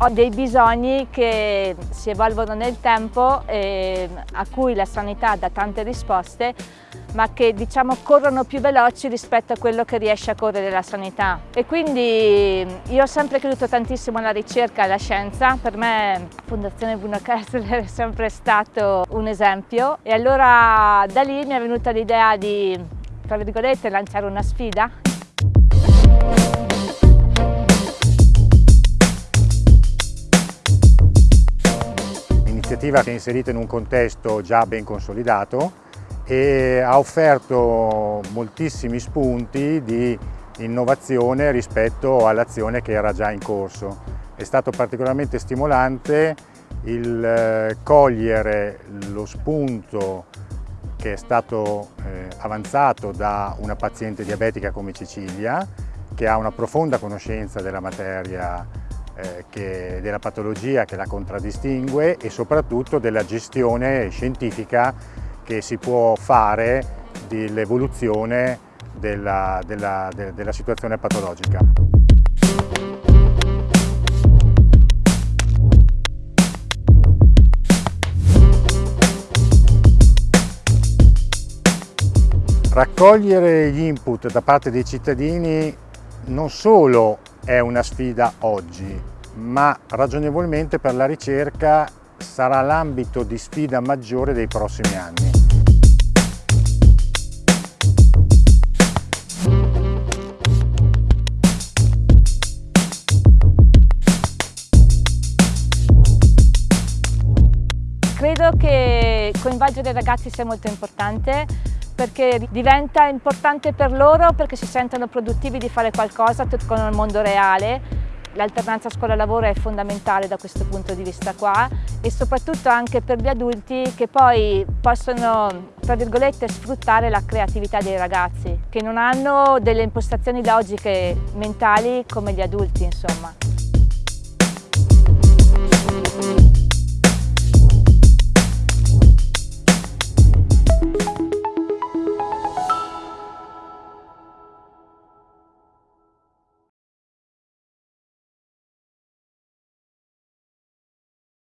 Ho dei bisogni che si evolvono nel tempo e a cui la sanità dà tante risposte ma che diciamo corrono più veloci rispetto a quello che riesce a correre la sanità. E quindi io ho sempre creduto tantissimo alla ricerca e alla scienza, per me Fondazione Bruno Kessler è sempre stato un esempio e allora da lì mi è venuta l'idea di, tra virgolette, lanciare una sfida. L'iniziativa si è inserita in un contesto già ben consolidato e ha offerto moltissimi spunti di innovazione rispetto all'azione che era già in corso. È stato particolarmente stimolante il eh, cogliere lo spunto che è stato eh, avanzato da una paziente diabetica come Cecilia, che ha una profonda conoscenza della materia, eh, che, della patologia che la contraddistingue e soprattutto della gestione scientifica che si può fare dell'evoluzione della, della, della situazione patologica. Raccogliere gli input da parte dei cittadini non solo è una sfida oggi, ma ragionevolmente per la ricerca sarà l'ambito di sfida maggiore dei prossimi anni. Credo che coinvolgere i ragazzi sia molto importante perché diventa importante per loro perché si sentono produttivi di fare qualcosa con il mondo reale L'alternanza scuola-lavoro è fondamentale da questo punto di vista qua e soprattutto anche per gli adulti che poi possono, tra virgolette, sfruttare la creatività dei ragazzi, che non hanno delle impostazioni logiche mentali come gli adulti, insomma.